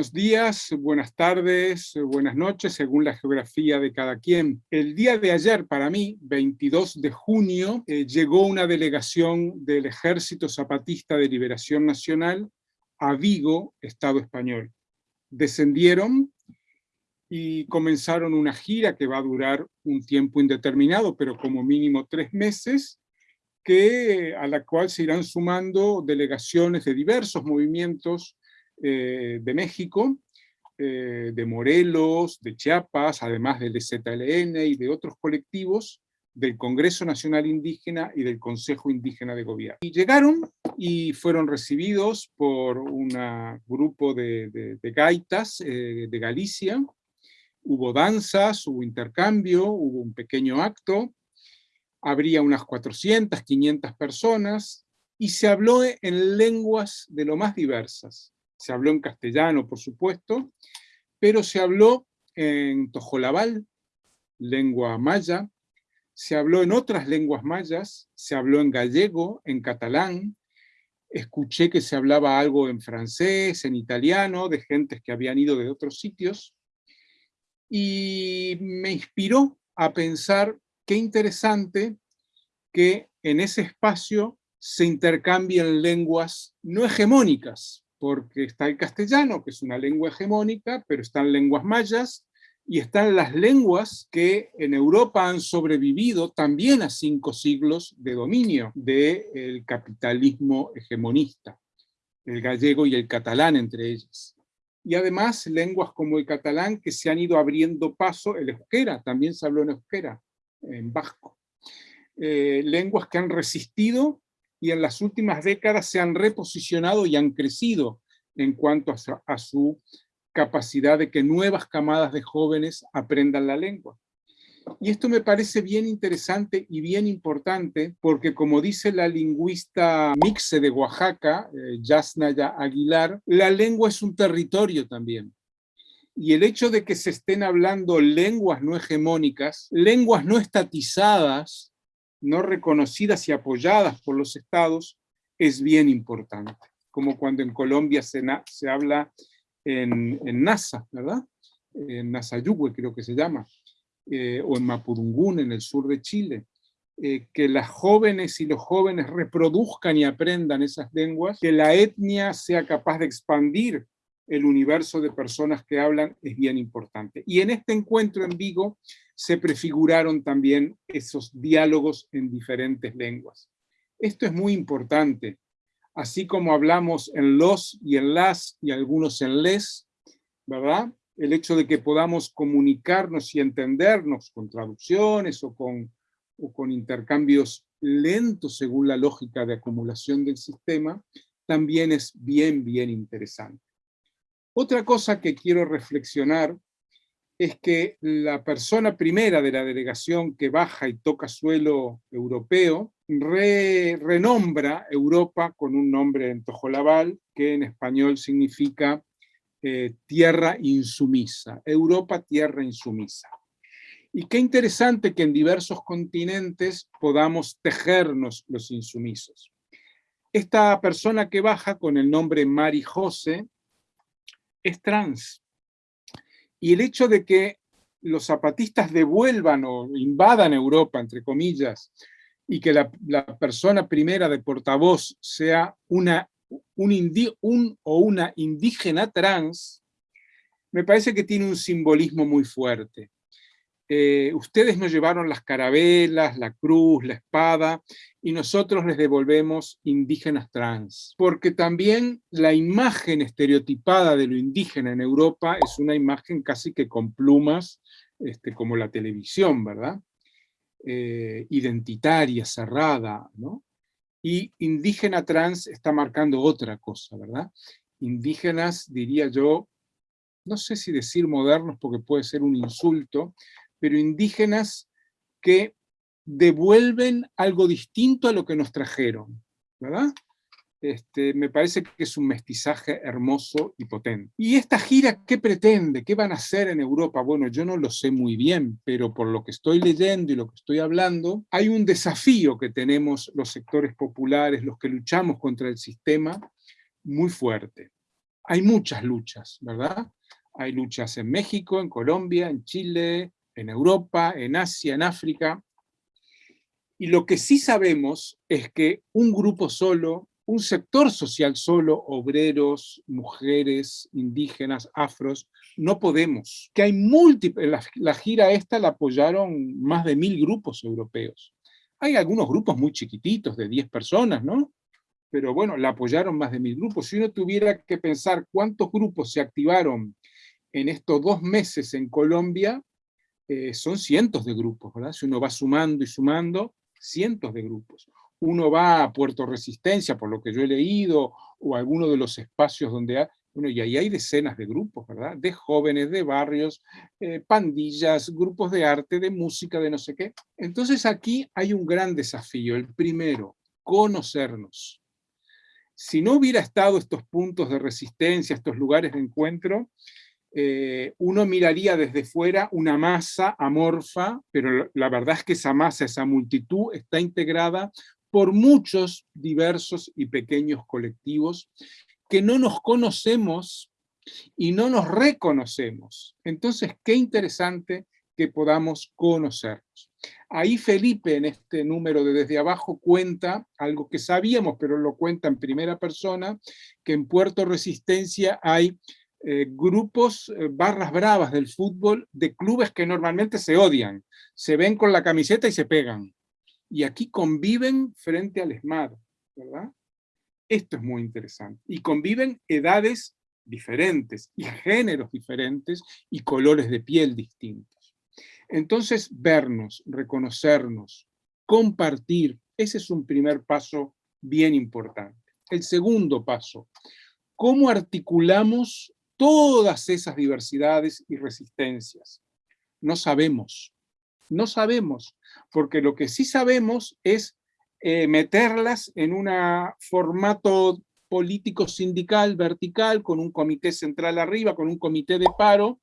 Buenos días, buenas tardes, buenas noches, según la geografía de cada quien. El día de ayer, para mí, 22 de junio, eh, llegó una delegación del Ejército Zapatista de Liberación Nacional a Vigo, Estado español. Descendieron y comenzaron una gira que va a durar un tiempo indeterminado, pero como mínimo tres meses, que, a la cual se irán sumando delegaciones de diversos movimientos eh, de México, eh, de Morelos, de Chiapas, además del ZLN y de otros colectivos del Congreso Nacional Indígena y del Consejo Indígena de Gobierno. Y llegaron y fueron recibidos por un grupo de, gaitas eh, de Galicia, hubo danzas, hubo intercambio, hubo un pequeño acto, habría unas 400, 500 personas, y se habló en lenguas de lo más diversas se habló en castellano, por supuesto, pero se habló en tojolabal, lengua maya, se habló en otras lenguas mayas, se habló en gallego, en catalán, escuché que se hablaba algo en francés, en italiano, de gentes que habían ido de otros sitios, y me inspiró a pensar qué interesante que en ese espacio se intercambien lenguas no hegemónicas, porque está el castellano, que es una lengua hegemónica, pero están lenguas mayas, y están las lenguas que en Europa han sobrevivido también a cinco siglos de dominio del capitalismo hegemonista, el gallego y el catalán entre ellas. Y además lenguas como el catalán que se han ido abriendo paso, el euskera, también se habló en euskera, en vasco. Eh, lenguas que han resistido y en las últimas décadas se han reposicionado y han crecido en cuanto a su, capacidad de que nuevas camadas de jóvenes aprendan la lengua. Y esto me parece bien interesante y bien importante porque como dice la lingüista mixe de Oaxaca, eh, Yasnaya Aguilar, la lengua es un territorio también. Y el hecho de que se estén hablando lenguas no hegemónicas, lenguas no estatizadas, no reconocidas y apoyadas por los estados es bien importante, como cuando en Colombia se, habla en, NASA, ¿verdad? En Nasayugüe creo que se llama, eh, o en Mapudungún, en el sur de Chile, eh, que las jóvenes y los jóvenes reproduzcan y aprendan esas lenguas, que la etnia sea capaz de expandir el universo de personas que hablan es bien importante. Y en este encuentro en Vigo se prefiguraron también esos diálogos en diferentes lenguas. Esto es muy importante. Así como hablamos en los y en las y algunos en les, ¿verdad? El hecho de que podamos comunicarnos y entendernos con traducciones o con, o con intercambios lentos según la lógica de acumulación del sistema, también es bien, bien interesante. Otra cosa que quiero reflexionar es que la persona primera de la delegación que baja y toca suelo europeo renombra Europa con un nombre en tojolabal que en español significa eh, tierra insumisa, Europa tierra insumisa. Y qué interesante que en diversos continentes podamos tejernos los insumisos. Esta persona que baja con el nombre Mari Jose es trans. Y el hecho de que los zapatistas devuelvan o invadan Europa, entre comillas, y que la, persona primera de portavoz sea una, un, un o una indígena trans, me parece que tiene un simbolismo muy fuerte. Eh, ustedes nos llevaron las carabelas, la cruz, la espada, y nosotros les devolvemos indígenas trans. Porque también la imagen estereotipada de lo indígena en Europa es una imagen casi que con plumas, este, como la televisión, ¿verdad? Eh, identitaria, cerrada, ¿no? Y indígena trans está marcando otra cosa, ¿verdad? Indígenas, diría yo, no sé si decir modernos porque puede ser un insulto, pero indígenas que devuelven algo distinto a lo que nos trajeron, ¿verdad? Este, me parece que es un mestizaje hermoso y potente. ¿Y esta gira qué pretende? ¿Qué van a hacer en Europa? Bueno, yo no lo sé muy bien, pero por lo que estoy leyendo y lo que estoy hablando, hay un desafío que tenemos los sectores populares, los que luchamos contra el sistema, muy fuerte. hay muchas luchas, ¿verdad? Hay luchas en México, en Colombia, en Chile, en Europa, en Asia, en África. Y lo que sí sabemos es que un grupo solo, un sector social solo, obreros, mujeres, indígenas, afros, no podemos. Que hay múltiples, la, gira esta la apoyaron más de mil grupos europeos. Hay algunos grupos muy chiquititos, de 10 personas, ¿no? Pero bueno, la apoyaron más de mil grupos. Si uno tuviera que pensar cuántos grupos se activaron en estos dos meses en Colombia, eh, son cientos de grupos, ¿verdad? Si uno va sumando y sumando, cientos de grupos. Uno va a Puerto Resistencia, por lo que yo he leído, o alguno de los espacios donde hay, bueno, y ahí hay decenas de grupos, ¿verdad? De jóvenes, de barrios, eh, pandillas, grupos de arte, de música, de no sé qué. Entonces aquí hay un gran desafío. El primero, conocernos. Si no hubiera estado estos puntos de resistencia, estos lugares de encuentro, eh, uno miraría desde fuera una masa amorfa, pero la verdad es que esa masa, esa multitud, está integrada por muchos diversos y pequeños colectivos que no nos conocemos y no nos reconocemos. Entonces, qué interesante que podamos conocernos. Ahí Felipe, en este número de Desde Abajo, cuenta algo que sabíamos, pero lo cuenta en primera persona, que en Puerto Resistencia hay eh, grupos, eh, barras bravas del fútbol, de clubes que normalmente se odian, se ven con la camiseta y se pegan. Y aquí conviven frente al ESMAD, ¿verdad? Esto es muy interesante. Y conviven edades diferentes, y géneros diferentes, y colores de piel distintos. Entonces, vernos, reconocernos, compartir, ese es un primer paso bien importante. El segundo paso, ¿cómo articulamos todas esas diversidades y resistencias. No sabemos, no sabemos, porque lo que sí sabemos es eh, meterlas en un formato político sindical vertical, con un comité central arriba, con un comité de paro,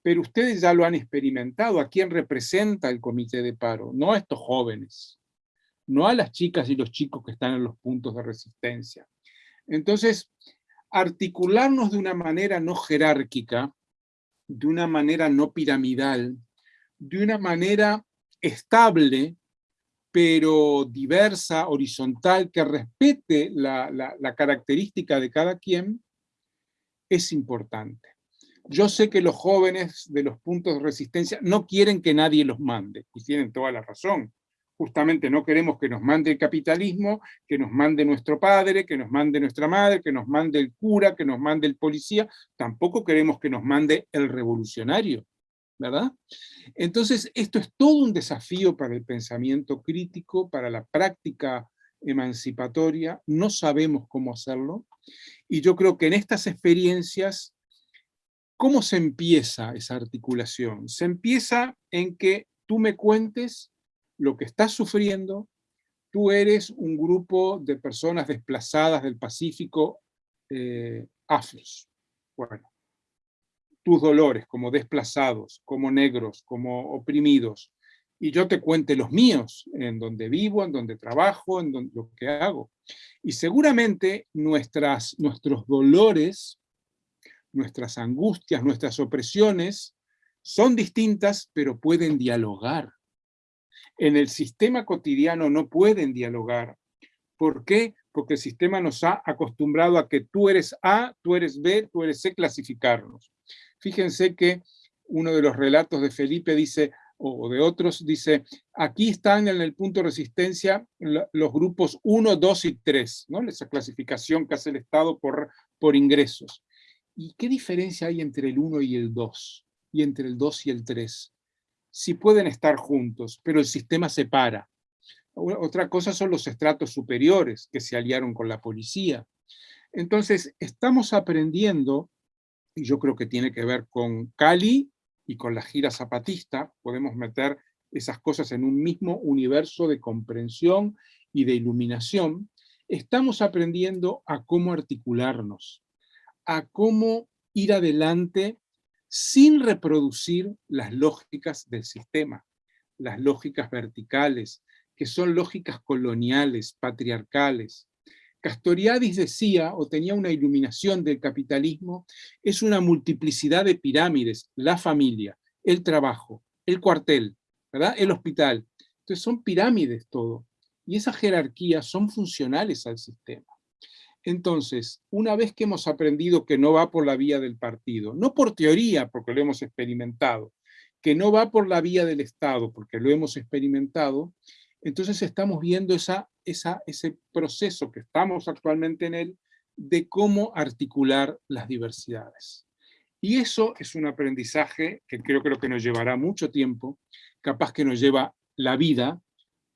pero ustedes ya lo han experimentado. ¿A quién representa el comité de paro? No a estos jóvenes, no a las chicas y los chicos que están en los puntos de resistencia. Entonces, articularnos de una manera no jerárquica, de una manera no piramidal, de una manera estable, pero diversa, horizontal, que respete la, característica de cada quien, es importante. Yo sé que los jóvenes de los puntos de resistencia no quieren que nadie los mande, y tienen toda la razón justamente no queremos que nos mande el capitalismo, que nos mande nuestro padre, que nos mande nuestra madre, que nos mande el cura, que nos mande el policía, tampoco queremos que nos mande el revolucionario, ¿verdad? Entonces, esto es todo un desafío para el pensamiento crítico, para la práctica emancipatoria, no sabemos cómo hacerlo, y yo creo que en estas experiencias, ¿cómo se empieza esa articulación? Se empieza en que tú me cuentes lo que estás sufriendo, tú eres un grupo de personas desplazadas del Pacífico eh, afros. Bueno, tus dolores como desplazados, como negros, como oprimidos, y yo te cuente los míos, en donde vivo, en donde trabajo, en donde, lo que hago. Y seguramente nuestros dolores, nuestras angustias, nuestras opresiones, son distintas, pero pueden dialogar en el sistema cotidiano no pueden dialogar. ¿Por qué? Porque el sistema nos ha acostumbrado a que tú eres A, tú eres B, tú eres C, clasificarnos. Fíjense que uno de los relatos de Felipe dice, o de otros, dice, aquí están en el punto de resistencia los grupos 1, 2 y 3, ¿no? esa clasificación que hace el Estado por, por ingresos. ¿Y qué diferencia hay entre el 1 y el 2? Y entre el 2 y el 3? Si pueden estar juntos, pero el sistema separa. Otra cosa son los estratos superiores que se aliaron con la policía. Entonces, estamos aprendiendo, y yo creo que tiene que ver con Cali y con la gira zapatista, podemos meter esas cosas en un mismo universo de comprensión y de iluminación, estamos aprendiendo a cómo articularnos, a cómo ir adelante sin reproducir las lógicas del sistema, las lógicas verticales, que son lógicas coloniales, patriarcales. Castoriadis decía, o tenía una iluminación del capitalismo, es una multiplicidad de pirámides, la familia, el trabajo, el cuartel, el hospital. Entonces son pirámides todo, y esas jerarquías son funcionales al sistema. Entonces, una vez que hemos aprendido que no va por la vía del partido, no por teoría, porque lo hemos experimentado, que no va por la vía del Estado, porque lo hemos experimentado, entonces estamos viendo esa, ese proceso que estamos actualmente en él, de cómo articular las diversidades. Y eso es un aprendizaje que creo, creo que nos llevará mucho tiempo, capaz que nos lleva la vida,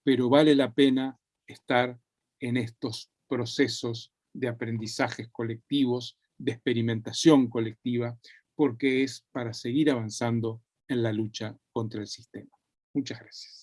pero vale la pena estar en estos procesos de aprendizajes colectivos, de experimentación colectiva, porque es para seguir avanzando en la lucha contra el sistema. Muchas gracias.